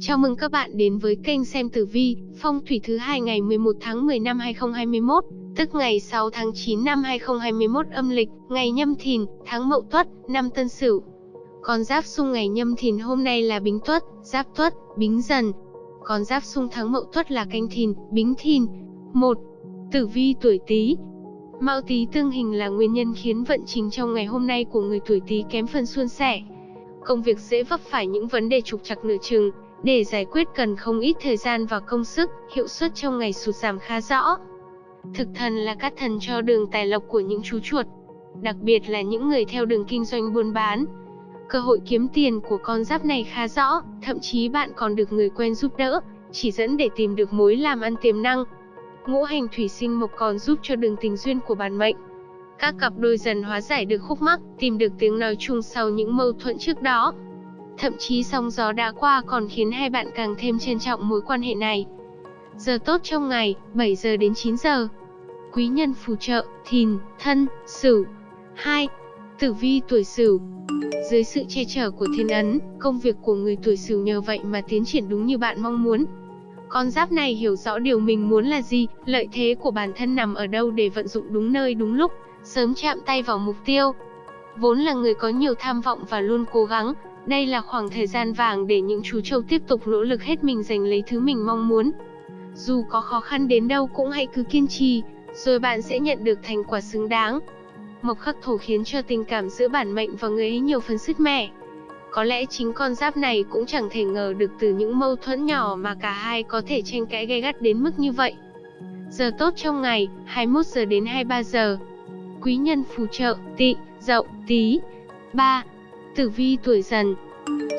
Chào mừng các bạn đến với kênh xem tử vi, phong thủy thứ hai ngày 11 tháng 10 năm 2021, tức ngày 6 tháng 9 năm 2021 âm lịch, ngày nhâm thìn, tháng mậu tuất, năm tân sửu. Con giáp xung ngày nhâm thìn hôm nay là bính tuất, giáp tuất, bính dần. Con giáp xung tháng mậu tuất là canh thìn, bính thìn. 1. Tử vi tuổi Tý. Mão Tý tương hình là nguyên nhân khiến vận trình trong ngày hôm nay của người tuổi Tý kém phần suôn sẻ. Công việc dễ vấp phải những vấn đề trục trặc nửa chừng, để giải quyết cần không ít thời gian và công sức, hiệu suất trong ngày sụt giảm khá rõ. Thực thần là các thần cho đường tài lộc của những chú chuột, đặc biệt là những người theo đường kinh doanh buôn bán. Cơ hội kiếm tiền của con giáp này khá rõ, thậm chí bạn còn được người quen giúp đỡ, chỉ dẫn để tìm được mối làm ăn tiềm năng. Ngũ hành thủy sinh mộc còn giúp cho đường tình duyên của bản mệnh. Các cặp đôi dần hóa giải được khúc mắc, tìm được tiếng nói chung sau những mâu thuẫn trước đó. Thậm chí sóng gió đã qua còn khiến hai bạn càng thêm trân trọng mối quan hệ này. Giờ tốt trong ngày, 7 giờ đến 9 giờ. Quý nhân phù trợ, thìn, thân, sửu. 2. Tử vi tuổi sửu Dưới sự che chở của thiên ấn, công việc của người tuổi sửu nhờ vậy mà tiến triển đúng như bạn mong muốn. Con giáp này hiểu rõ điều mình muốn là gì, lợi thế của bản thân nằm ở đâu để vận dụng đúng nơi đúng lúc, sớm chạm tay vào mục tiêu. Vốn là người có nhiều tham vọng và luôn cố gắng, đây là khoảng thời gian vàng để những chú trâu tiếp tục nỗ lực hết mình giành lấy thứ mình mong muốn. Dù có khó khăn đến đâu cũng hãy cứ kiên trì, rồi bạn sẽ nhận được thành quả xứng đáng. Mộc khắc thổ khiến cho tình cảm giữa bản mệnh và người ấy nhiều phần sứt mẻ. Có lẽ chính con giáp này cũng chẳng thể ngờ được từ những mâu thuẫn nhỏ mà cả hai có thể tranh cãi gay gắt đến mức như vậy. Giờ tốt trong ngày, 21 giờ đến 23 giờ. Quý nhân phù trợ, tị, dậu, tí. 3. Tử vi tuổi dần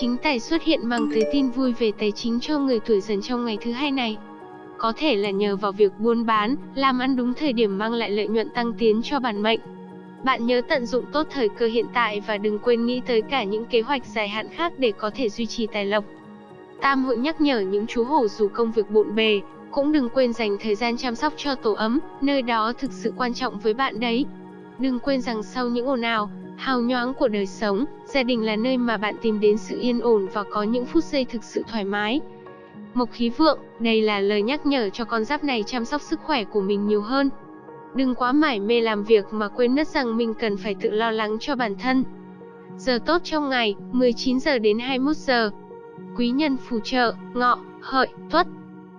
Chính tài xuất hiện mang tới tin vui về tài chính cho người tuổi dần trong ngày thứ hai này. Có thể là nhờ vào việc buôn bán, làm ăn đúng thời điểm mang lại lợi nhuận tăng tiến cho bản mệnh. Bạn nhớ tận dụng tốt thời cơ hiện tại và đừng quên nghĩ tới cả những kế hoạch dài hạn khác để có thể duy trì tài lộc. Tam hội nhắc nhở những chú hổ dù công việc bộn bề, cũng đừng quên dành thời gian chăm sóc cho tổ ấm, nơi đó thực sự quan trọng với bạn đấy. Đừng quên rằng sau những ồn ào, hào nhoáng của đời sống, gia đình là nơi mà bạn tìm đến sự yên ổn và có những phút giây thực sự thoải mái. Mộc khí vượng, đây là lời nhắc nhở cho con giáp này chăm sóc sức khỏe của mình nhiều hơn. Đừng quá mải mê làm việc mà quên mất rằng mình cần phải tự lo lắng cho bản thân. Giờ tốt trong ngày, 19 giờ đến 21 giờ. Quý nhân phù trợ, ngọ, hợi, tuất.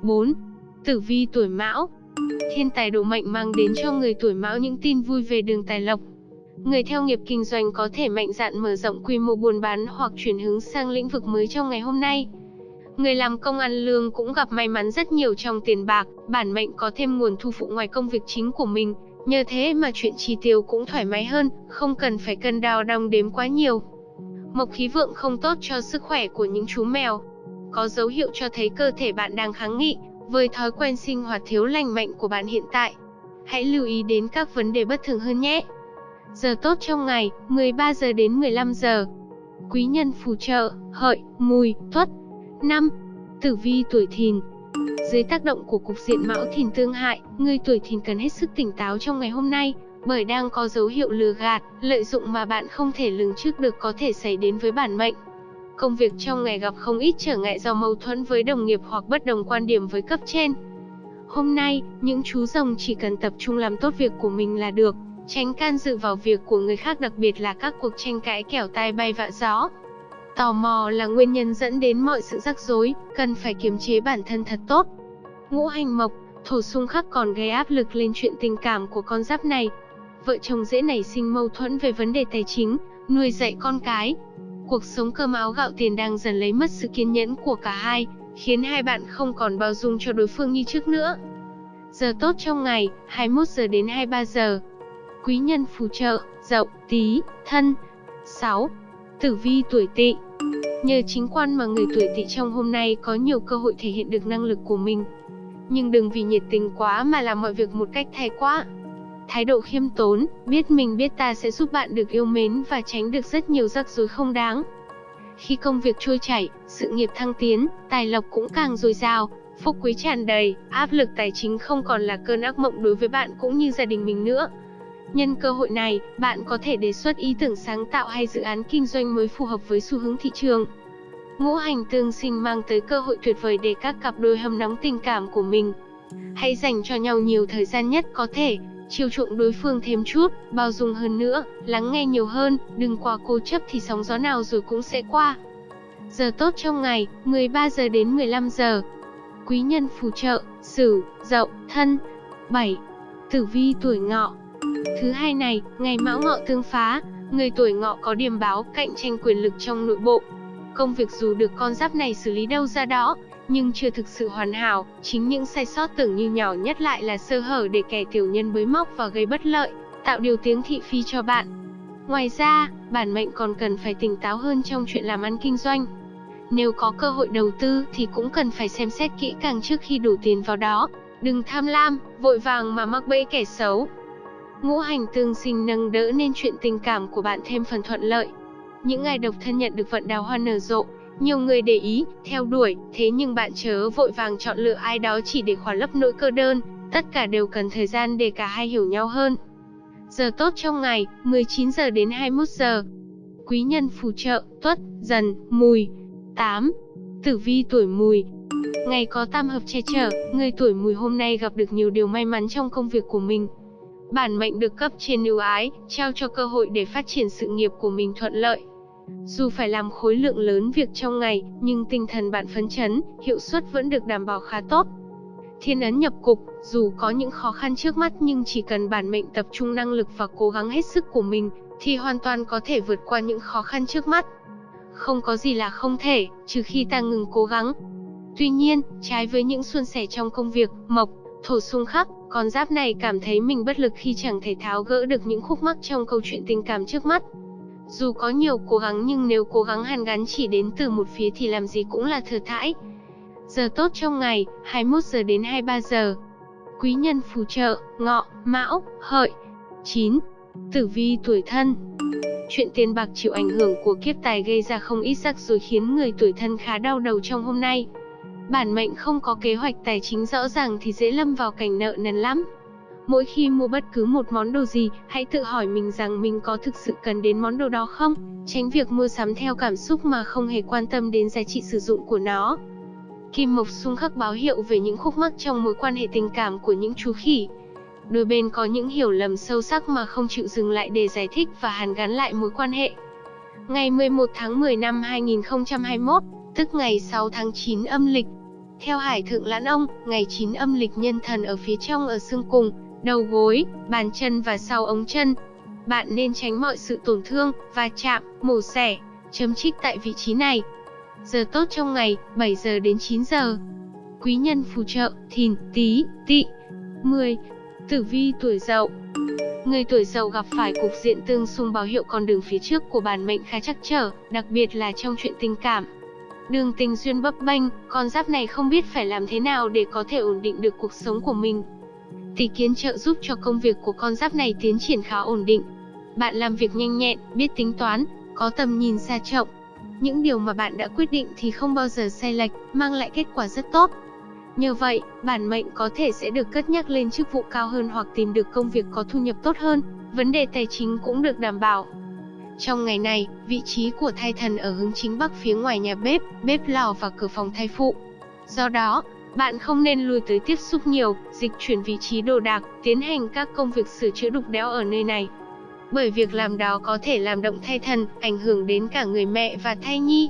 4. Tử vi tuổi mão Thiên tài độ mệnh mang đến cho người tuổi mão những tin vui về đường tài lộc, Người theo nghiệp kinh doanh có thể mạnh dạn mở rộng quy mô buôn bán hoặc chuyển hướng sang lĩnh vực mới trong ngày hôm nay. Người làm công ăn lương cũng gặp may mắn rất nhiều trong tiền bạc, bản mệnh có thêm nguồn thu phụ ngoài công việc chính của mình, nhờ thế mà chuyện chi tiêu cũng thoải mái hơn, không cần phải cân đao đong đếm quá nhiều. Mộc khí vượng không tốt cho sức khỏe của những chú mèo. Có dấu hiệu cho thấy cơ thể bạn đang kháng nghị với thói quen sinh hoạt thiếu lành mạnh của bạn hiện tại. Hãy lưu ý đến các vấn đề bất thường hơn nhé. Giờ tốt trong ngày, 13 giờ đến 15 giờ. Quý nhân phù trợ, hợi, mùi, tuất. Năm, Tử vi tuổi thìn Dưới tác động của cục diện mão thìn tương hại, người tuổi thìn cần hết sức tỉnh táo trong ngày hôm nay, bởi đang có dấu hiệu lừa gạt, lợi dụng mà bạn không thể lường trước được có thể xảy đến với bản mệnh. Công việc trong ngày gặp không ít trở ngại do mâu thuẫn với đồng nghiệp hoặc bất đồng quan điểm với cấp trên. Hôm nay, những chú rồng chỉ cần tập trung làm tốt việc của mình là được, tránh can dự vào việc của người khác đặc biệt là các cuộc tranh cãi kẻo tai bay vạ gió. Tò mò là nguyên nhân dẫn đến mọi sự rắc rối, cần phải kiềm chế bản thân thật tốt. Ngũ hành mộc, thổ xung khắc còn gây áp lực lên chuyện tình cảm của con giáp này. Vợ chồng dễ nảy sinh mâu thuẫn về vấn đề tài chính, nuôi dạy con cái. Cuộc sống cơm áo gạo tiền đang dần lấy mất sự kiên nhẫn của cả hai, khiến hai bạn không còn bao dung cho đối phương như trước nữa. Giờ tốt trong ngày, 21 giờ đến 23 giờ quý nhân phù trợ, dậu, tí, thân. 6. Tử vi tuổi tỵ Nhờ chính quan mà người tuổi tỵ trong hôm nay có nhiều cơ hội thể hiện được năng lực của mình. Nhưng đừng vì nhiệt tình quá mà làm mọi việc một cách thái quá. Thái độ khiêm tốn, biết mình biết ta sẽ giúp bạn được yêu mến và tránh được rất nhiều rắc rối không đáng. Khi công việc trôi chảy, sự nghiệp thăng tiến, tài lộc cũng càng dồi dào, phúc quý tràn đầy, áp lực tài chính không còn là cơn ác mộng đối với bạn cũng như gia đình mình nữa. Nhân cơ hội này, bạn có thể đề xuất ý tưởng sáng tạo hay dự án kinh doanh mới phù hợp với xu hướng thị trường. Ngũ hành tương sinh mang tới cơ hội tuyệt vời để các cặp đôi hâm nóng tình cảm của mình. Hãy dành cho nhau nhiều thời gian nhất có thể, chiều chuộng đối phương thêm chút, bao dung hơn nữa, lắng nghe nhiều hơn, đừng quá cố chấp thì sóng gió nào rồi cũng sẽ qua. Giờ tốt trong ngày, 13 giờ đến 15 giờ. Quý nhân phù trợ, Sửu, Dậu, Thân. 7. Tử vi tuổi Ngọ. Thứ hai này, ngày Mão Ngọ tương phá, người tuổi Ngọ có điểm báo cạnh tranh quyền lực trong nội bộ. Công việc dù được con giáp này xử lý đâu ra đó, nhưng chưa thực sự hoàn hảo, chính những sai sót tưởng như nhỏ nhất lại là sơ hở để kẻ tiểu nhân bới móc và gây bất lợi, tạo điều tiếng thị phi cho bạn. Ngoài ra, bản mệnh còn cần phải tỉnh táo hơn trong chuyện làm ăn kinh doanh. Nếu có cơ hội đầu tư thì cũng cần phải xem xét kỹ càng trước khi đổ tiền vào đó, đừng tham lam, vội vàng mà mắc bẫy kẻ xấu. Ngũ hành tương sinh nâng đỡ nên chuyện tình cảm của bạn thêm phần thuận lợi. Những ngày độc thân nhận được vận đào hoa nở rộ, nhiều người để ý, theo đuổi, thế nhưng bạn chớ vội vàng chọn lựa ai đó chỉ để khỏa lấp nỗi cơ đơn, tất cả đều cần thời gian để cả hai hiểu nhau hơn. Giờ tốt trong ngày, 19 giờ đến 21 giờ. Quý nhân phù trợ, tuất, dần, mùi. 8. Tử vi tuổi mùi. Ngày có tam hợp che chở, người tuổi mùi hôm nay gặp được nhiều điều may mắn trong công việc của mình. Bản mệnh được cấp trên ưu ái, trao cho cơ hội để phát triển sự nghiệp của mình thuận lợi. Dù phải làm khối lượng lớn việc trong ngày, nhưng tinh thần bạn phấn chấn, hiệu suất vẫn được đảm bảo khá tốt. Thiên ấn nhập cục, dù có những khó khăn trước mắt nhưng chỉ cần bản mệnh tập trung năng lực và cố gắng hết sức của mình, thì hoàn toàn có thể vượt qua những khó khăn trước mắt. Không có gì là không thể, trừ khi ta ngừng cố gắng. Tuy nhiên, trái với những suôn sẻ trong công việc, mộc, thổ xung khắc, con giáp này cảm thấy mình bất lực khi chẳng thể tháo gỡ được những khúc mắc trong câu chuyện tình cảm trước mắt. Dù có nhiều cố gắng nhưng nếu cố gắng hàn gắn chỉ đến từ một phía thì làm gì cũng là thừa thãi. Giờ tốt trong ngày, 21 giờ đến 23 giờ. Quý nhân phù trợ, ngọ, mão, hợi. 9. Tử vi tuổi thân Chuyện tiền bạc chịu ảnh hưởng của kiếp tài gây ra không ít rắc rối khiến người tuổi thân khá đau đầu trong hôm nay. Bản mệnh không có kế hoạch tài chính rõ ràng thì dễ lâm vào cảnh nợ nần lắm. Mỗi khi mua bất cứ một món đồ gì, hãy tự hỏi mình rằng mình có thực sự cần đến món đồ đó không, tránh việc mua sắm theo cảm xúc mà không hề quan tâm đến giá trị sử dụng của nó. Kim Mộc xung khắc báo hiệu về những khúc mắc trong mối quan hệ tình cảm của những chú khỉ. Đôi bên có những hiểu lầm sâu sắc mà không chịu dừng lại để giải thích và hàn gắn lại mối quan hệ. Ngày 11 tháng 10 năm 2021, tức ngày 6 tháng 9 âm lịch. Theo Hải Thượng Lãn Ông, ngày 9 âm lịch nhân thần ở phía trong ở xương cùng, đầu gối, bàn chân và sau ống chân. Bạn nên tránh mọi sự tổn thương, va chạm, mổ xẻ, chấm trích tại vị trí này. Giờ tốt trong ngày, 7 giờ đến 9 giờ. Quý nhân phù trợ, thìn, tí, Tị, 10. Tử vi tuổi dậu Người tuổi dậu gặp phải cục diện tương xung báo hiệu con đường phía trước của bản mệnh khá chắc trở, đặc biệt là trong chuyện tình cảm. Đường tình duyên bấp bênh, con giáp này không biết phải làm thế nào để có thể ổn định được cuộc sống của mình. Tỷ kiến trợ giúp cho công việc của con giáp này tiến triển khá ổn định. Bạn làm việc nhanh nhẹn, biết tính toán, có tầm nhìn xa trọng. Những điều mà bạn đã quyết định thì không bao giờ sai lệch, mang lại kết quả rất tốt. Nhờ vậy, bản mệnh có thể sẽ được cất nhắc lên chức vụ cao hơn hoặc tìm được công việc có thu nhập tốt hơn, vấn đề tài chính cũng được đảm bảo. Trong ngày này, vị trí của thai thần ở hướng chính bắc phía ngoài nhà bếp, bếp lò và cửa phòng thai phụ. Do đó, bạn không nên lùi tới tiếp xúc nhiều, dịch chuyển vị trí đồ đạc, tiến hành các công việc sửa chữa đục đẽo ở nơi này. Bởi việc làm đó có thể làm động thai thần, ảnh hưởng đến cả người mẹ và thai nhi.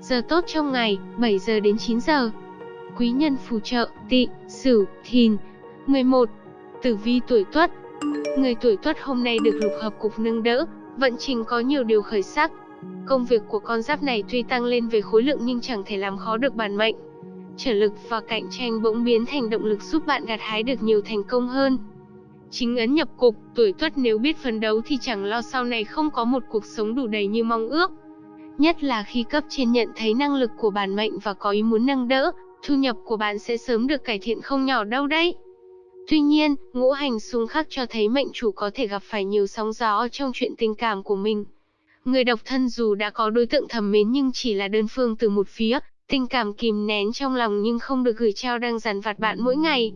Giờ tốt trong ngày, 7 giờ đến 9 giờ. Quý nhân phù trợ, tị, sửu, thìn. 11. Tử vi tuổi tuất Người tuổi tuất hôm nay được lục hợp cục nâng đỡ, vận trình có nhiều điều khởi sắc. Công việc của con giáp này tuy tăng lên về khối lượng nhưng chẳng thể làm khó được bản mệnh trở lực và cạnh tranh bỗng biến thành động lực giúp bạn gặt hái được nhiều thành công hơn. Chính ấn nhập cục, tuổi tuất nếu biết phấn đấu thì chẳng lo sau này không có một cuộc sống đủ đầy như mong ước. Nhất là khi cấp trên nhận thấy năng lực của bản mệnh và có ý muốn nâng đỡ, thu nhập của bạn sẽ sớm được cải thiện không nhỏ đâu đấy. Tuy nhiên, ngũ hành xung khắc cho thấy mệnh chủ có thể gặp phải nhiều sóng gió trong chuyện tình cảm của mình. Người độc thân dù đã có đối tượng thầm mến nhưng chỉ là đơn phương từ một phía, Tình cảm kìm nén trong lòng nhưng không được gửi trao đang dằn vặt bạn mỗi ngày.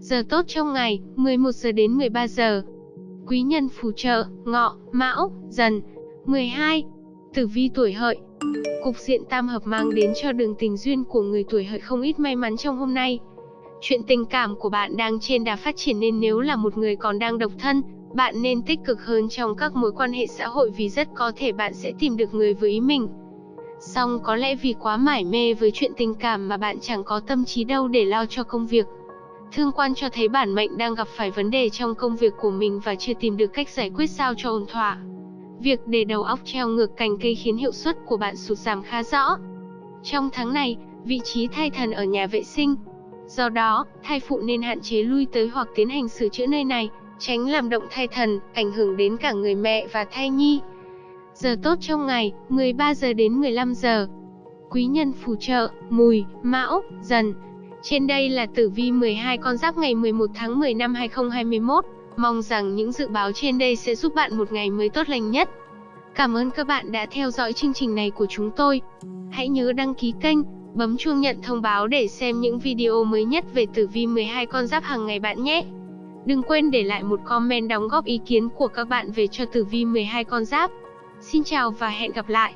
Giờ tốt trong ngày, 11 giờ đến 13 giờ. Quý nhân phù trợ, ngọ, mão, dần. 12. Tử vi tuổi hợi. Cục diện tam hợp mang đến cho đường tình duyên của người tuổi hợi không ít may mắn trong hôm nay. Chuyện tình cảm của bạn đang trên đà phát triển nên nếu là một người còn đang độc thân, bạn nên tích cực hơn trong các mối quan hệ xã hội vì rất có thể bạn sẽ tìm được người với ý mình. Song có lẽ vì quá mải mê với chuyện tình cảm mà bạn chẳng có tâm trí đâu để lo cho công việc. Thương quan cho thấy bản mệnh đang gặp phải vấn đề trong công việc của mình và chưa tìm được cách giải quyết sao cho ổn thỏa. Việc để đầu óc treo ngược cành cây khiến hiệu suất của bạn sụt giảm khá rõ. Trong tháng này, vị trí thay thần ở nhà vệ sinh. Do đó, thai phụ nên hạn chế lui tới hoặc tiến hành sửa chữa nơi này, tránh làm động thai thần, ảnh hưởng đến cả người mẹ và thai nhi. Giờ tốt trong ngày, 13 giờ đến 15 giờ. Quý nhân phù trợ, mùi, mão, dần. Trên đây là tử vi 12 con giáp ngày 11 tháng 10 năm 2021. Mong rằng những dự báo trên đây sẽ giúp bạn một ngày mới tốt lành nhất. Cảm ơn các bạn đã theo dõi chương trình này của chúng tôi. Hãy nhớ đăng ký kênh, bấm chuông nhận thông báo để xem những video mới nhất về tử vi 12 con giáp hàng ngày bạn nhé. Đừng quên để lại một comment đóng góp ý kiến của các bạn về cho tử vi 12 con giáp. Xin chào và hẹn gặp lại.